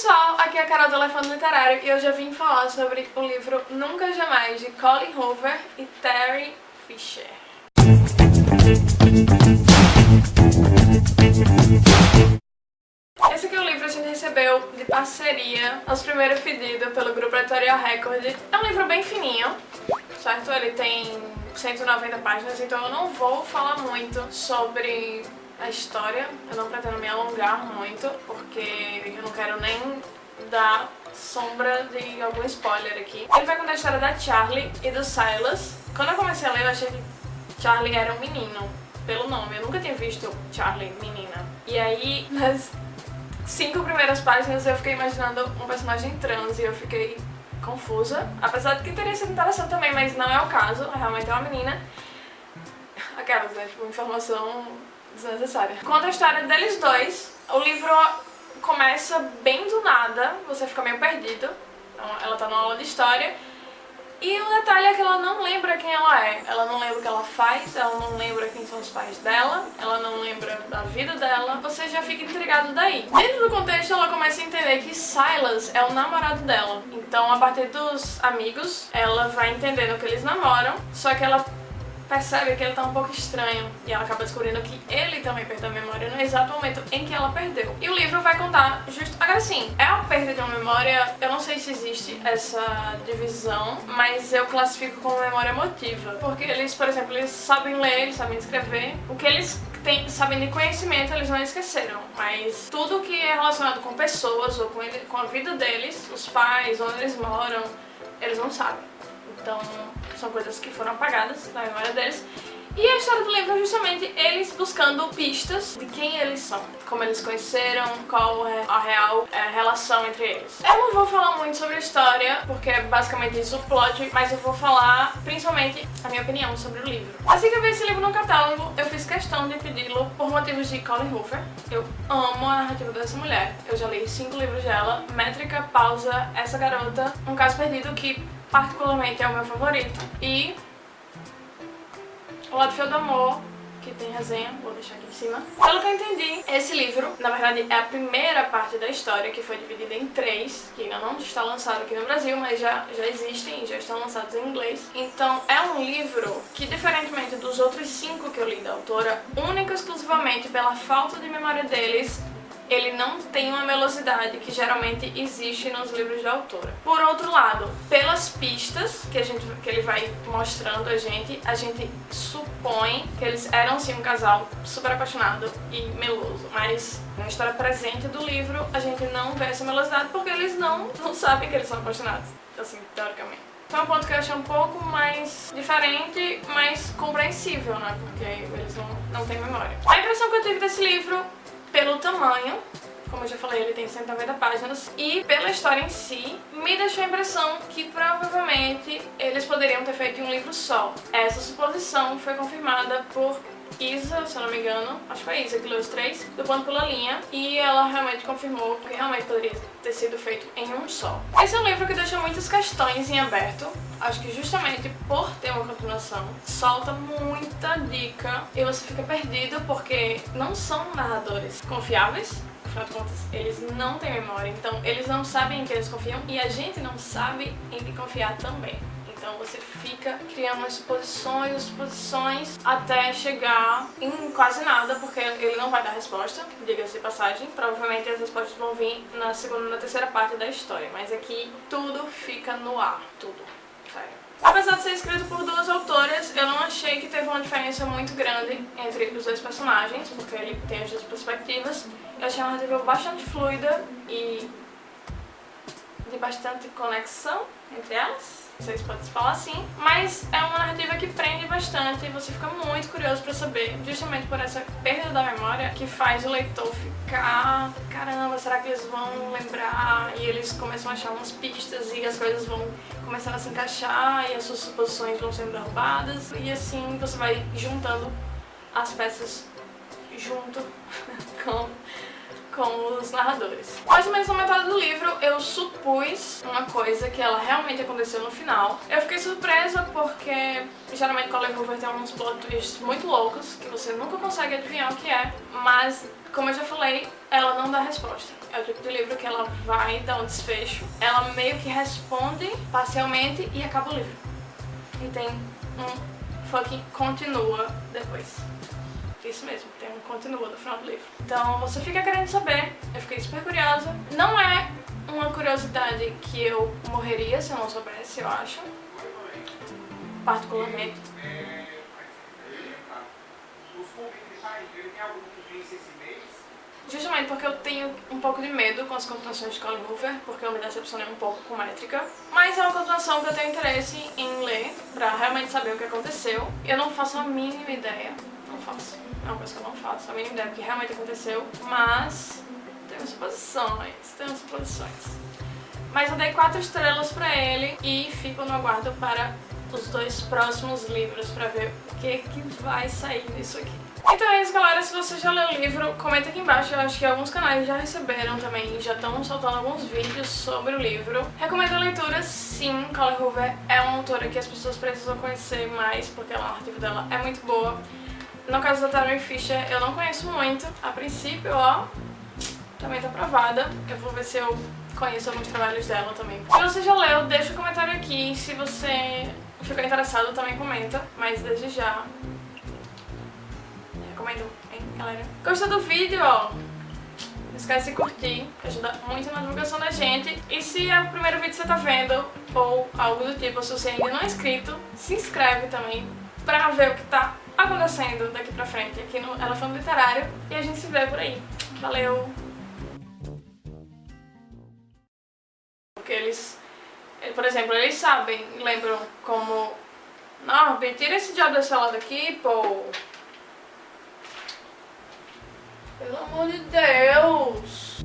pessoal, aqui é a Carol do Elefante Literário e eu já vim falar sobre o livro Nunca Jamais de Colin Hoover e Terry Fisher. Esse aqui é o livro que a gente recebeu de parceria, nosso primeiro pedido pelo grupo Editorial Record. É um livro bem fininho, certo? Ele tem 190 páginas, então eu não vou falar muito sobre a história. Eu não pretendo me alongar muito, porque eu não quero nem dar sombra de algum spoiler aqui. Ele vai contar a história da Charlie e do Silas. Quando eu comecei a ler, eu achei que Charlie era um menino, pelo nome. Eu nunca tinha visto Charlie menina. E aí, nas cinco primeiras páginas, eu fiquei imaginando um personagem trans e eu fiquei confusa. Apesar de que teria sido interessante também, mas não é o caso. Realmente é uma menina. Aquelas, né? Tipo, informação desnecessária. Conta a história deles dois. O livro começa bem do nada, você fica meio perdido. Então, ela tá numa aula de história. E o detalhe é que ela não lembra quem ela é. Ela não lembra o que ela faz, ela não lembra quem são os pais dela, ela não lembra da vida dela. Você já fica intrigado daí. Dentro do contexto, ela começa a entender que Silas é o namorado dela. Então, a partir dos amigos, ela vai entendendo que eles namoram, só que ela percebe que ele tá um pouco estranho e ela acaba descobrindo que ele também perdeu a memória no exato momento em que ela perdeu. E o livro vai contar justo... Agora sim, é uma perda de uma memória, eu não sei se existe essa divisão, mas eu classifico como memória emotiva. Porque eles, por exemplo, eles sabem ler, eles sabem escrever. O que eles têm, sabem de conhecimento eles não esqueceram, mas tudo que é relacionado com pessoas ou com, ele, com a vida deles, os pais, onde eles moram, eles não sabem. Então, são coisas que foram apagadas da memória deles. E a história do livro é justamente eles buscando pistas de quem eles são, como eles conheceram, qual é a real é, relação entre eles. Eu não vou falar muito sobre a história, porque é basicamente isso o plot, mas eu vou falar principalmente a minha opinião sobre o livro. Assim que eu vi esse livro no catálogo, eu fiz questão de pedi-lo por motivos de Colin Hoover. Eu amo a narrativa dessa mulher. Eu já li cinco livros dela, Métrica, Pausa, Essa Garota, Um Caso Perdido, que particularmente é o meu favorito. E O Lado Feio do Amor, que tem resenha, vou deixar aqui em cima. Pelo que eu entendi, esse livro, na verdade, é a primeira parte da história, que foi dividida em três, que ainda não está lançado aqui no Brasil, mas já, já existem já estão lançados em inglês. Então, é um livro que, diferentemente dos outros cinco que eu li da autora, única e exclusivamente pela falta de memória deles, ele não tem uma velocidade que geralmente existe nos livros de autora. Por outro lado, pelas pistas que, a gente, que ele vai mostrando a gente, a gente supõe que eles eram sim um casal super apaixonado e meloso, mas na história presente do livro a gente não vê essa melosidade porque eles não, não sabem que eles são apaixonados, assim, teoricamente. Foi um ponto que eu achei um pouco mais diferente, mais compreensível, né? Porque eles não, não têm memória. A impressão que eu tive desse livro pelo tamanho, como eu já falei, ele tem 190 páginas, e pela história em si, me deixou a impressão que provavelmente eles poderiam ter feito um livro só. Essa suposição foi confirmada por Isa, se eu não me engano, acho que foi Isa que leu os três, do Ponto Pela Linha, e ela realmente confirmou que realmente poderia ter sido feito em um só. Esse é um livro que deixa muitas questões em aberto, acho que justamente por ter uma continuação, solta muita dica. E você fica perdido porque não são narradores confiáveis, afinal de contas, eles não têm memória, então eles não sabem em quem eles confiam. E a gente não sabe em quem confiar também. Então você fica criando suposições, suposições, até chegar em quase nada, porque ele não vai dar resposta, diga-se passagem. Provavelmente as respostas vão vir na segunda na terceira parte da história, mas aqui tudo fica no ar, tudo, sério. Apesar de ser escrito por duas autoras, eu não achei que teve uma diferença muito grande entre os dois personagens, porque ele tem as duas perspectivas. Eu achei uma narrativa bastante fluida e de bastante conexão entre elas vocês podem falar assim, mas é uma narrativa que prende bastante e você fica muito curioso pra saber, justamente por essa perda da memória que faz o leitor ficar caramba, será que eles vão lembrar? E eles começam a achar umas pistas e as coisas vão começando a se encaixar e as suas suposições vão sendo derrubadas e assim você vai juntando as peças junto com com os narradores. Mais ou menos na metade do livro eu supus uma coisa que ela realmente aconteceu no final. Eu fiquei surpresa porque geralmente Colin Hoover tem uns plot twists muito loucos que você nunca consegue adivinhar o que é, mas como eu já falei, ela não dá resposta. é o tipo de livro que ela vai dar um desfecho, ela meio que responde parcialmente e acaba o livro. E tem um fucking continua depois. Isso mesmo, tem um continua no final do livro. Então você fica querendo saber, eu fiquei super curiosa. Não é uma curiosidade que eu morreria se eu não soubesse, eu acho. Particularmente. Justamente porque eu tenho um pouco de medo com as continuações de Colin Hoover, porque eu me decepcionei um pouco com Métrica. Mas é uma continuação que eu tenho interesse em ler, pra realmente saber o que aconteceu. Eu não faço a mínima ideia, não faço. É uma coisa que eu não faço, a mínima ideia do que realmente aconteceu, mas tenho suposições, tenho suposições. Mas eu dei quatro estrelas pra ele e fico no aguardo para os dois próximos livros pra ver o que, que vai sair disso aqui. Então é isso, galera. Se você já leu o livro, comenta aqui embaixo. Eu acho que alguns canais já receberam também, já estão soltando alguns vídeos sobre o livro. Recomendo a leitura, sim. Colin Hoover é uma autora que as pessoas precisam conhecer mais, porque a narrativa dela é muito boa. No caso da Taryn Fisher, eu não conheço muito. A princípio, ó, também tá aprovada. Eu vou ver se eu conheço alguns trabalhos dela também. Se você já leu, deixa um comentário aqui. Se você ficou interessado, também comenta. Mas desde já, recomendo, hein, galera? Gostou do vídeo, ó? Não esquece de curtir, que ajuda muito na divulgação da gente. E se é o primeiro vídeo que você tá vendo, ou algo do tipo, se você ainda não é inscrito, se inscreve também pra ver o que tá acontecendo daqui pra frente aqui no Elefante Literário. E a gente se vê por aí. Valeu! Porque eles, por exemplo, eles sabem, lembram como... Norby, tira esse diabo desse lado aqui, pô. Pelo amor de Deus!